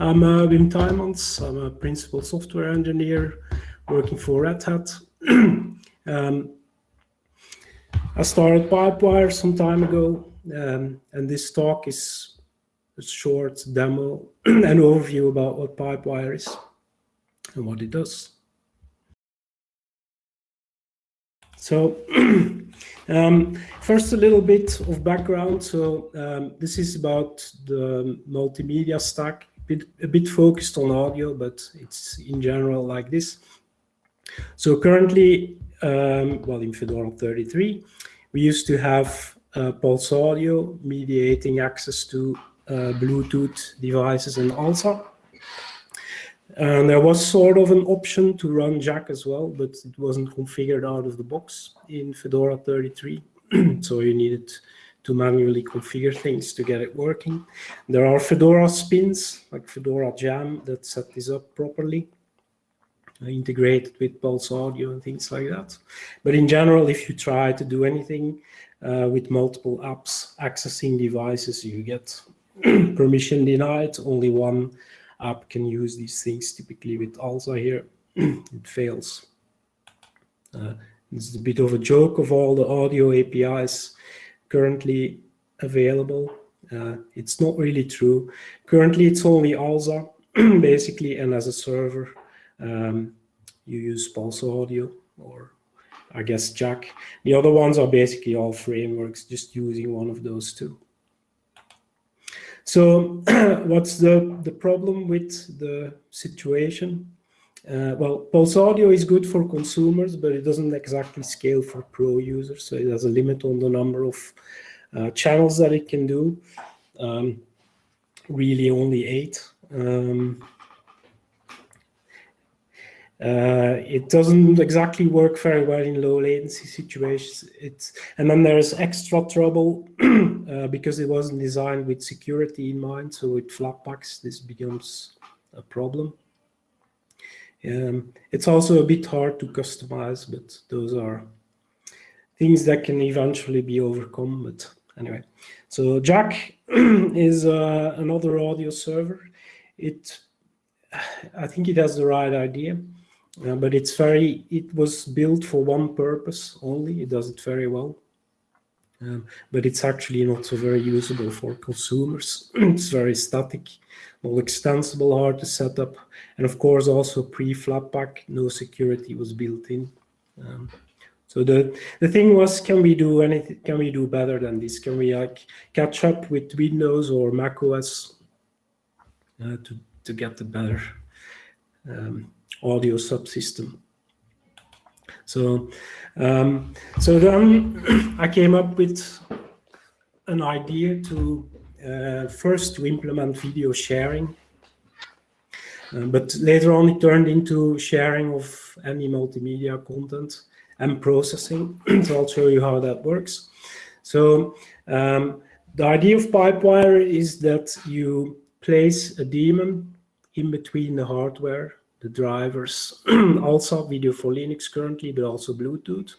I'm uh, Wim Tuymans. I'm a principal software engineer working for Red Hat. um, I started Pipewire some time ago, um, and this talk is a short demo, and overview about what Pipewire is and what it does. So um, first a little bit of background. So um, this is about the multimedia stack, bit, a bit focused on audio, but it's in general like this. So currently, um, well, in Fedora 33, we used to have uh, Pulse Audio mediating access to uh, Bluetooth devices and ALSA. And there was sort of an option to run Jack as well, but it wasn't configured out of the box in Fedora 33. so you needed to manually configure things to get it working. There are Fedora spins, like Fedora Jam, that set this up properly, uh, integrated with Pulse Audio and things like that. But in general, if you try to do anything uh, with multiple apps accessing devices, you get permission denied. Only one app can use these things. Typically with ALSA here, it fails. Uh, it's a bit of a joke of all the audio APIs currently available. Uh, it's not really true. Currently, it's only ALSA, basically, and as a server, um, you use Pulse Audio or I guess Jack. The other ones are basically all frameworks, just using one of those two. So what's the, the problem with the situation? Uh, well, Pulse Audio is good for consumers, but it doesn't exactly scale for pro users. So it has a limit on the number of uh, channels that it can do. Um, really only eight. Um, uh, it doesn't exactly work very well in low latency situations. It's, and then there's extra trouble uh, because it wasn't designed with security in mind. So with Flatpaks, this becomes a problem. Um, it's also a bit hard to customize, but those are things that can eventually be overcome. But anyway, so Jack is uh, another audio server. It, I think it has the right idea. Uh, but it's very, it was built for one purpose only. It does it very well. Um, but it's actually not so very usable for consumers. it's very static, all extensible, hard to set up. And of course, also pre-Flatpak, no security was built in. Um, so the, the thing was, can we do anything, can we do better than this? Can we like catch up with Windows or Mac OS uh, to, to get the better um, audio subsystem. So, um, so then I came up with an idea to uh, first to implement video sharing, uh, but later on it turned into sharing of any multimedia content and processing. so I'll show you how that works. So um, the idea of Pipewire is that you place a daemon in between the hardware the drivers, also video for Linux currently, but also Bluetooth,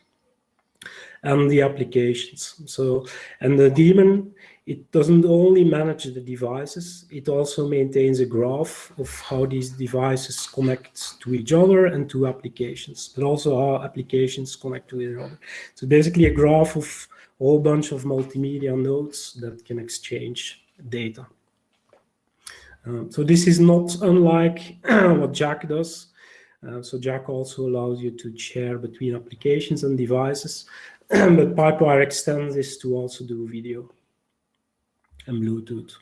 and the applications. So, and the daemon, it doesn't only manage the devices, it also maintains a graph of how these devices connect to each other and to applications, but also how applications connect to each other. So basically a graph of a whole bunch of multimedia nodes that can exchange data. Um, so this is not unlike what Jack does. Uh, so Jack also allows you to share between applications and devices, but Pipewire extends this to also do video and Bluetooth.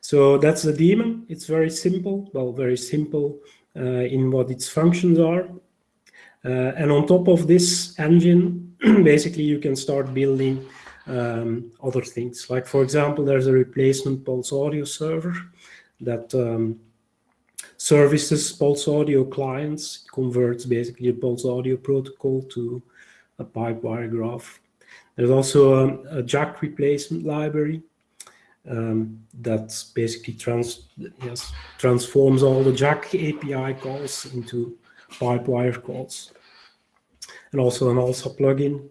So that's the daemon. It's very simple, well, very simple uh, in what its functions are. Uh, and on top of this engine, basically you can start building um, other things. Like for example, there's a replacement Pulse Audio server that um, services Pulse Audio clients, converts basically a Pulse Audio protocol to a Pipewire graph. There's also a, a Jack replacement library um, that basically trans yes, transforms all the Jack API calls into Pipewire calls. And also an ALSA plugin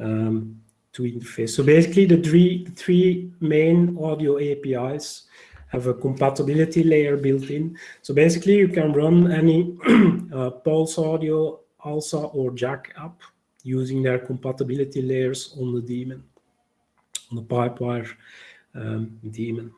um, to interface. So basically the three, three main audio APIs have a compatibility layer built in. So basically, you can run any uh, Pulse Audio, ALSA, or Jack app using their compatibility layers on the daemon, on the Pipewire um, daemon.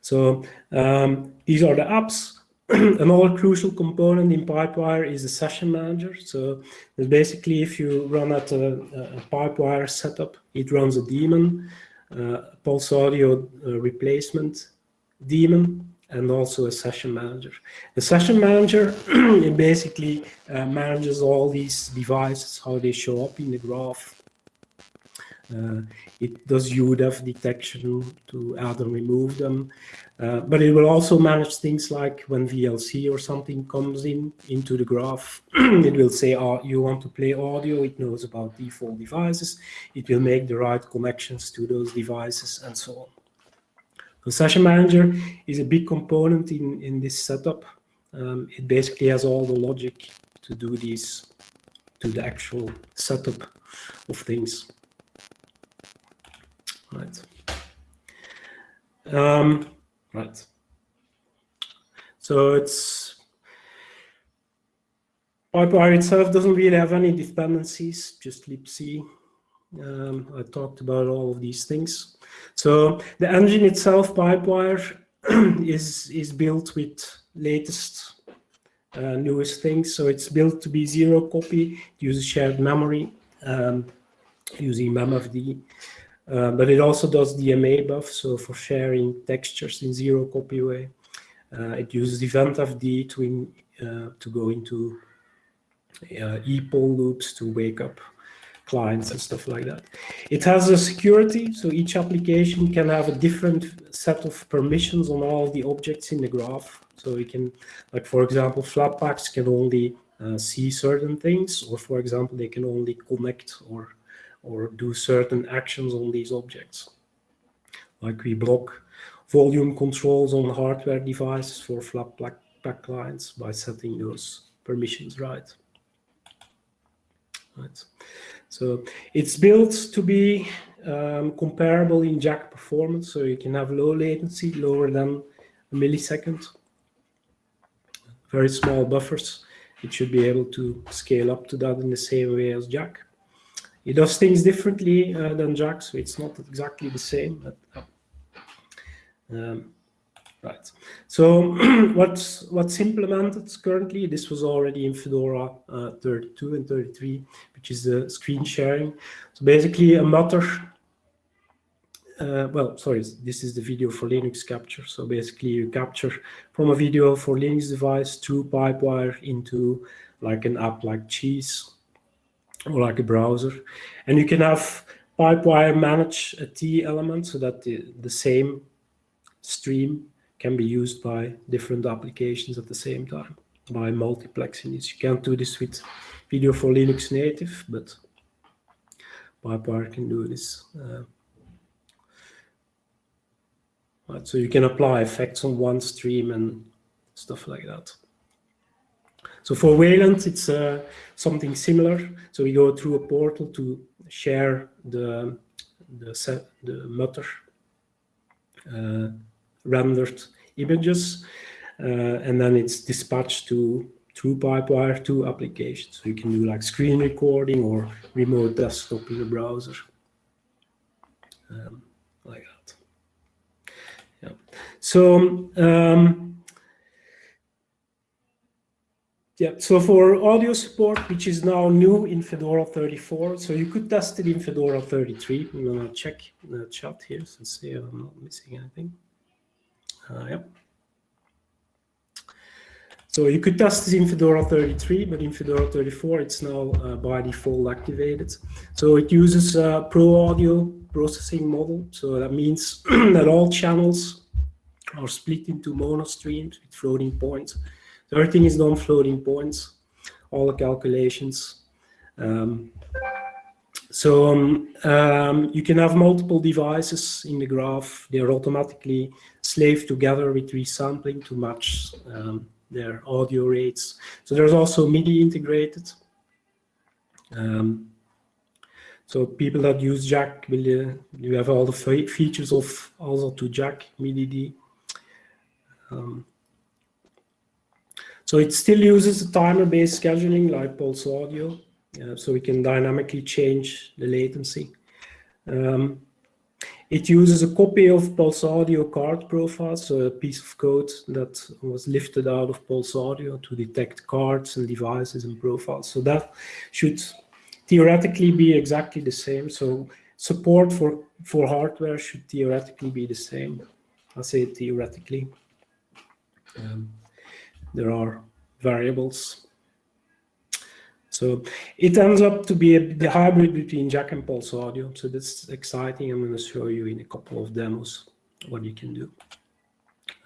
So um, these are the apps. Another crucial component in Pipewire is the session manager. So basically, if you run at a, a Pipewire setup, it runs a daemon, uh, Pulse Audio uh, replacement daemon, and also a session manager. The session manager, it basically uh, manages all these devices, how they show up in the graph, uh, it does udev detection to add and remove them, uh, but it will also manage things like when VLC or something comes in into the graph, it will say, oh, you want to play audio, it knows about default devices, it will make the right connections to those devices and so on. The session manager is a big component in, in this setup. Um, it basically has all the logic to do these, to the actual setup of things right? Um, right. So it's Pipewire itself doesn't really have any dependencies, just libc. Um, I talked about all of these things. So the engine itself, Pipewire, is is built with latest, uh, newest things. So it's built to be zero copy, uses shared memory um, using memfd. Uh, but it also does DMA-BUF, so for sharing textures in zero copy way. Uh, it uses eventfd to, in, uh, to go into uh, loops to wake up clients and stuff like that. It has a security, so each application can have a different set of permissions on all the objects in the graph. So we can, like for example, Flatpaks can only uh, see certain things, or for example, they can only connect or or do certain actions on these objects. Like we block volume controls on hardware devices for Flatpak clients by setting those permissions right. Right. So it's built to be um, comparable in Jack performance, so you can have low latency, lower than a millisecond, very small buffers. It should be able to scale up to that in the same way as Jack. It does things differently uh, than Jack, so it's not exactly the same. But, uh, um, right. So what's what's implemented currently? This was already in Fedora uh, 32 and 33, which is the screen sharing. So basically, a Mutter. Uh, well, sorry, this is the video for Linux capture. So basically, you capture from a video for Linux device through Pipewire into like an app like Cheese or like a browser. And you can have Pipewire manage a tee element so that the, the same stream can be used by different applications at the same time by multiplexing this. You can't do this with video for Linux native, but Pipewire can do this. Uh, right, so you can apply effects on one stream and stuff like that. So for Wayland, it's uh, something similar. So we go through a portal to share the the, the Mutter uh, rendered images, uh, and then it's dispatched to through Pipewire to applications. So you can do like screen recording or remote desktop in the browser, um, like that. Yeah. So um, yeah, so for audio support, which is now new in Fedora 34, so you could test it in Fedora 33. I'm gonna check the chat here to see if I'm not missing anything. Uh. So you could test this in Fedora 33, but in Fedora 34, it's now uh, by default activated. So it uses a Pro Audio processing model. So that means that all channels are split into mono streams with floating points. So everything is done floating points, all the calculations. Um, so um, um, you can have multiple devices in the graph. They're automatically slaved together with resampling to match um, their audio rates. So there's also MIDI integrated. Um, so people that use Jack will uh, you have all the features of also to Jack MIDI. Um, so it still uses a timer-based scheduling like Pulse Audio, uh, so we can dynamically change the latency. Um, it uses a copy of Pulse Audio card profile, so a piece of code that was lifted out of Pulse Audio to detect cards and devices and profiles. So that should theoretically be exactly the same. So support for, for hardware should theoretically be the same. I say theoretically. Um, there are variables. So it ends up to be a, the hybrid between Jack and Pulse Audio. So that's exciting. I'm going to show you in a couple of demos what you can do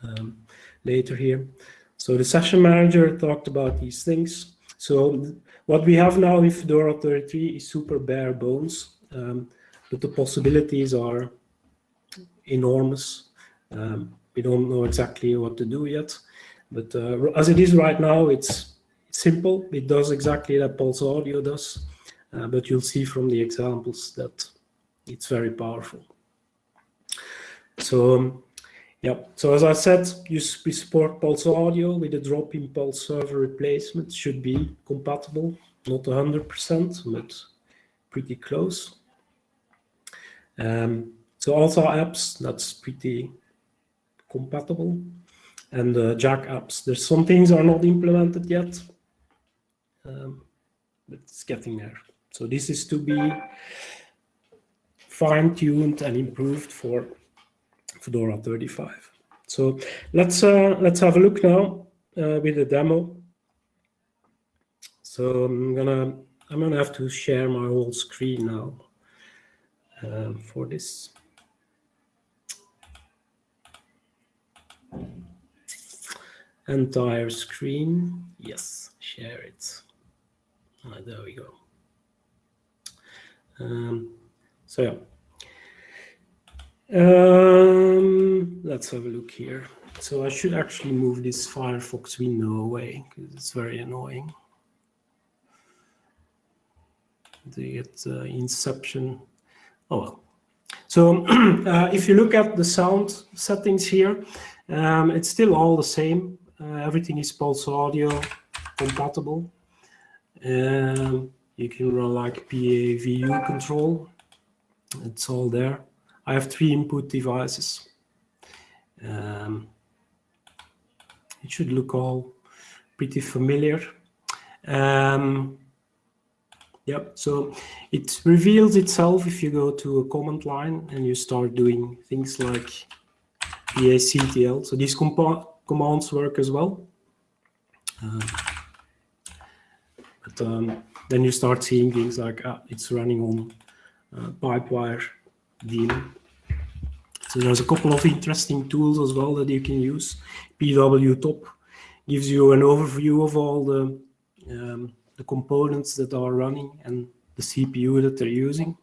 um, later here. So the session manager talked about these things. So what we have now in Fedora 33 is super bare bones, um, but the possibilities are enormous. Um, we don't know exactly what to do yet, but uh, as it is right now, it's simple. It does exactly that Pulse Audio does, uh, but you'll see from the examples that it's very powerful. So um, yeah, so as I said, you, we support Pulse Audio with a drop-in Pulse server replacement. Should be compatible, not 100%, but pretty close. Um, so ALSA apps, that's pretty compatible. And uh, Jack apps, there's some things are not implemented yet, um, but it's getting there. So this is to be fine-tuned and improved for Fedora 35. So let's uh, let's have a look now uh, with the demo. So I'm gonna I'm gonna have to share my whole screen now um, for this. Entire screen, yes, share it. Ah, there we go. Um, so yeah, um, let's have a look here. So I should actually move this Firefox window away because it's very annoying. To get uh, Inception. Oh well. So uh, if you look at the sound settings here, um, it's still all the same. Uh, everything is Pulse Audio compatible. Um, you can run like pavucontrol. It's all there. I have three input devices. Um, it should look all pretty familiar. Um, yep, so it reveals itself if you go to a command line and you start doing things like PACTL. So these commands work as well. Uh, but um, then you start seeing things like uh, it's running on uh, Pipewire daemon. So there's a couple of interesting tools as well that you can use. pw-top gives you an overview of all the, um, the components that are running and the CPU that they're using.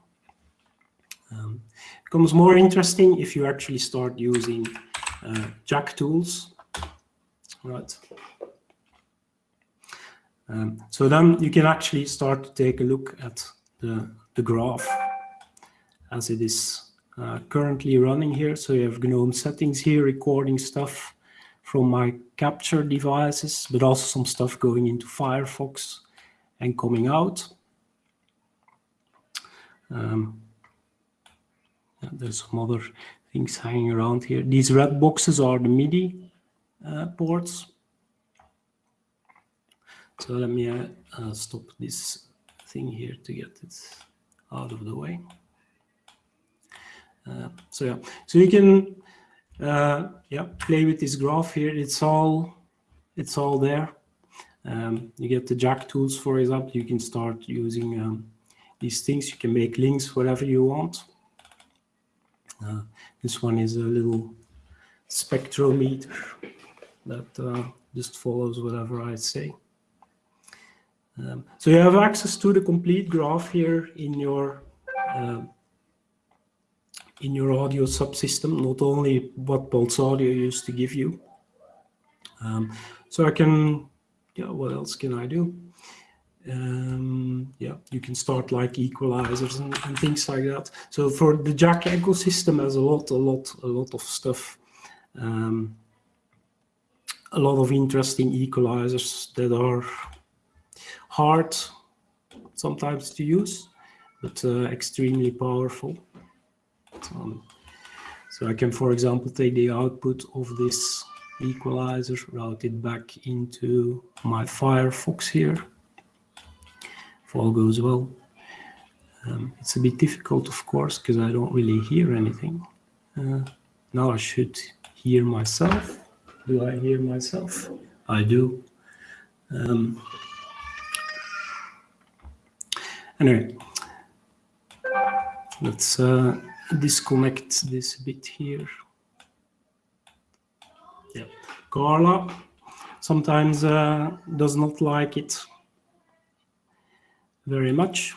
Um, becomes more interesting if you actually start using uh, Jack tools. Right. Um, so then you can actually start to take a look at the, the graph as it is uh, currently running here. So you have GNOME settings here, recording stuff from my capture devices, but also some stuff going into Firefox and coming out. Um, yeah, there's some other things hanging around here. These red boxes are the MIDI ports. So let me uh, uh, stop this thing here to get it out of the way. Uh, so yeah, so you can uh, yeah play with this graph here. It's all it's all there. Um, you get the jack tools, for example. You can start using um, these things. You can make links whatever you want. Uh, this one is a little spectrometer that uh, just follows whatever I say. Um, so you have access to the complete graph here in your uh, in your audio subsystem, not only what Pulse Audio used to give you. Um, so I can, yeah, what else can I do? um, yeah, you can start like equalizers and, and, things like that. So for the Jack ecosystem has a lot, a lot, a lot of stuff. Um, a lot of interesting equalizers that are hard sometimes to use, but uh, extremely powerful. Um, so I can, for example, take the output of this equalizer, route it back into my Firefox here if all goes well. Um, it's a bit difficult, of course, because I don't really hear anything. Uh, now I should hear myself. Do I hear myself? I do. Um, anyway, let's uh, disconnect this bit here. Yeah, Carla sometimes uh, does not like it very much.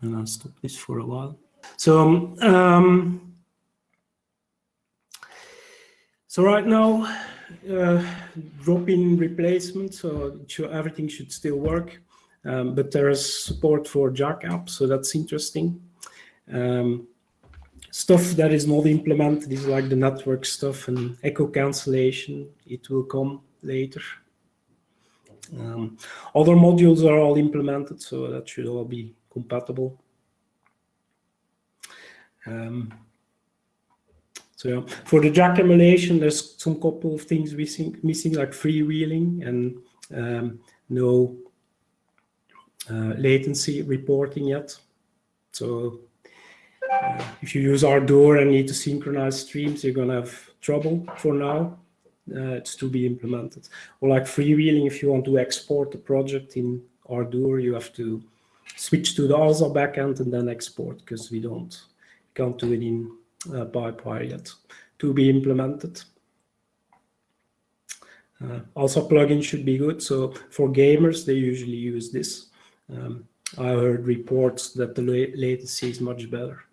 And I'll stop this for a while. So, um, so right now, uh, drop-in replacement, so everything should still work. Um, but there is support for JackApp, so that's interesting. Um, stuff that is not implemented is like the network stuff and echo cancellation. It will come later. Um, other modules are all implemented, so that should all be compatible. Um, so yeah, for the Jack emulation, there's some couple of things missing, missing like freewheeling and um, no uh, latency reporting yet. So uh, if you use Ardour and need to synchronize streams, you're going to have trouble for now uh, it's to be implemented. Or like freewheeling, if you want to export the project in Ardour, you have to switch to the ALSA backend and then export because we don't we can't do it in uh, PyPI yet to be implemented. Uh, also, plugins should be good. So for gamers, they usually use this. Um, I heard reports that the latency is much better.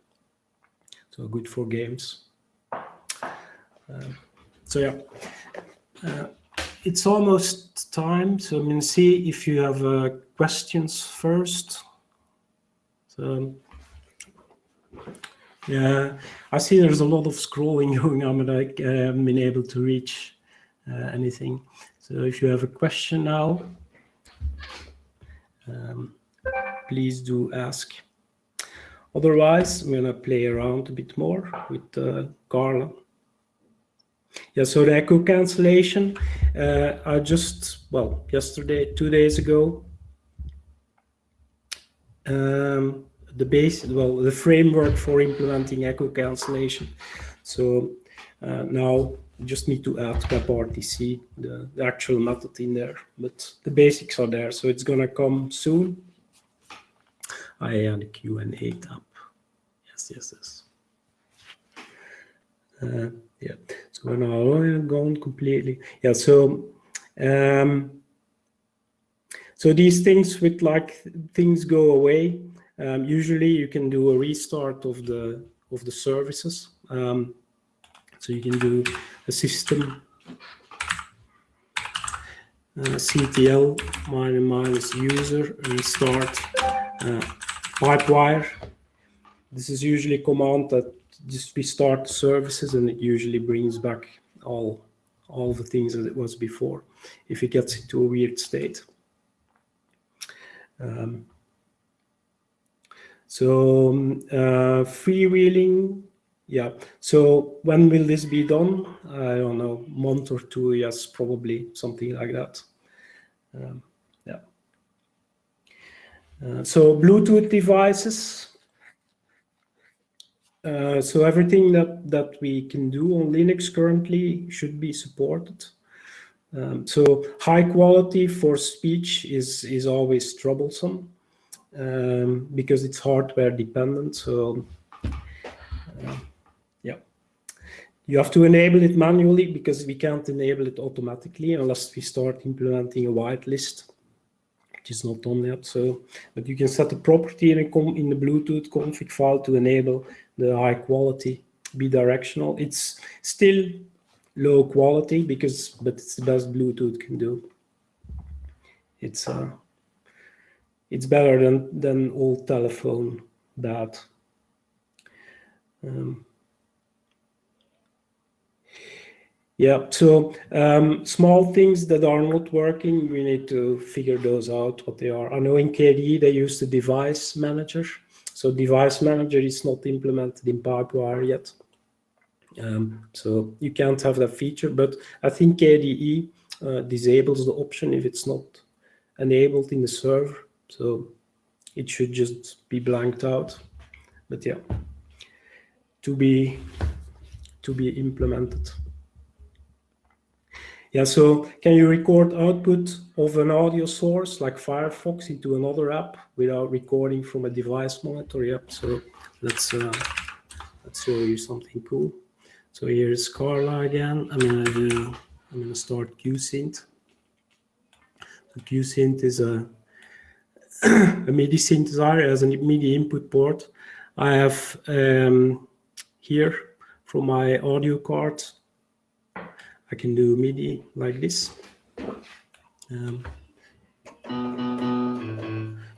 So good for games. Um, so yeah, uh, it's almost time. So I'm to see if you have uh, questions first. So yeah, I see there's a lot of scrolling going on, but I haven't been able to reach uh, anything. So if you have a question now, um, please do ask. Otherwise, I'm going to play around a bit more with uh, Carla. Yeah, so the echo cancellation, uh, I just, well, yesterday, two days ago, um, the base, well, the framework for implementing echo cancellation. So uh, now just need to add WebRTC, the, the actual method in there, but the basics are there. So it's gonna come soon. I add a Q&A tab. Yes, yes, yes. Uh, yeah, so now gone completely. Yeah, so um, so these things with like things go away. Um, usually you can do a restart of the of the services. Um, so you can do a system uh, ctl minus minus user restart uh, pipewire. This is usually a command that just restart services and it usually brings back all all the things that it was before if it gets into a weird state. Um, so um, uh, freewheeling, yeah. So when will this be done? I don't know, month or two, yes, probably something like that. Um, yeah. Uh, so Bluetooth devices, uh, so everything that, that we can do on Linux currently should be supported. Um, so high quality for speech is, is always troublesome um, because it's hardware dependent. So uh, yeah, you have to enable it manually because we can't enable it automatically unless we start implementing a whitelist which is not done yet. So, but you can set a property in, a in the Bluetooth config file to enable the high quality bidirectional. It's still low quality because, but it's the best Bluetooth can do. It's uh, it's better than than old telephone that. Um, yeah, so um, small things that are not working, we need to figure those out what they are. I know in KDE they use the device manager. So device manager is not implemented in Pipewire yet. Um, so you can't have that feature, but I think KDE uh, disables the option if it's not enabled in the server. So it should just be blanked out. But yeah, to be to be implemented. Yeah, so can you record output of an audio source like Firefox into another app without recording from a device monitor? Yep, so let's uh, let's show you something cool. So here's Carla again. I'm gonna do I'm gonna start QSynth. So QSynth is a a MIDI synthesizer as a MIDI input port. I have um, here from my audio card, I can do MIDI like this. Um,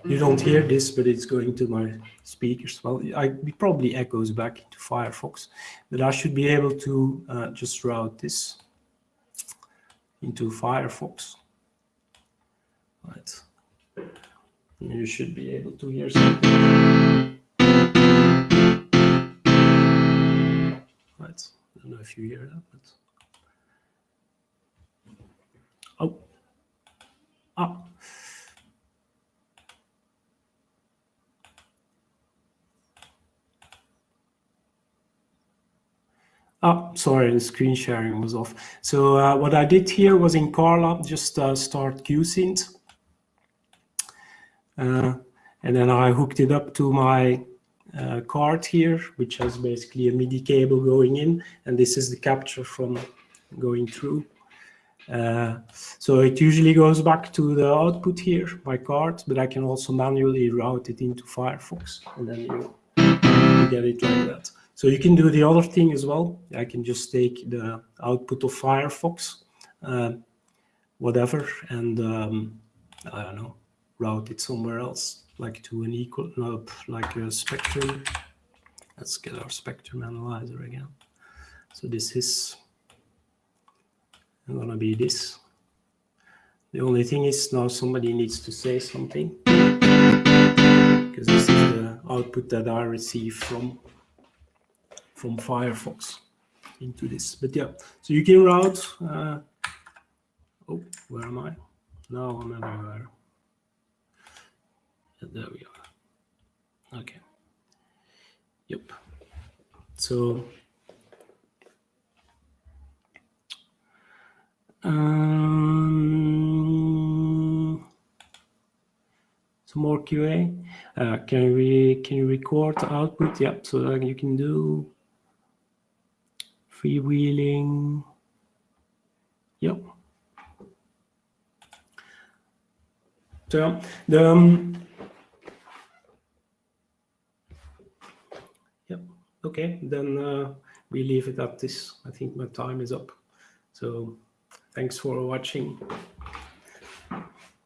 you don't hear this, but it's going to my speakers. Well, I, it probably echoes back into Firefox, but I should be able to uh, just route this into Firefox. Right. You should be able to hear something. Right. I don't know if you hear that, but oh, ah. Oh, sorry, the screen sharing was off. So uh, what I did here was in Carla, just uh, start QSynth. Uh, and then I hooked it up to my uh, card here, which has basically a MIDI cable going in. And this is the capture from going through. Uh, so it usually goes back to the output here, my card, but I can also manually route it into Firefox. And then you, you get it like that. So you can do the other thing as well. I can just take the output of Firefox, uh, whatever, and um, I don't know, route it somewhere else, like to an equal, no, like a spectrum. Let's get our spectrum analyzer again. So this is gonna be this. The only thing is now somebody needs to say something because this is the output that I receive from from Firefox into this. But yeah, so you can route. Uh, oh, where am I? Now I'm everywhere. There we are. Okay. Yep. So. Um, some more QA. Uh, can we can you record the output? Yep. So you can do freewheeling. Yep. So the um, yep. Okay, then uh, we leave it at this. I think my time is up. So thanks for watching.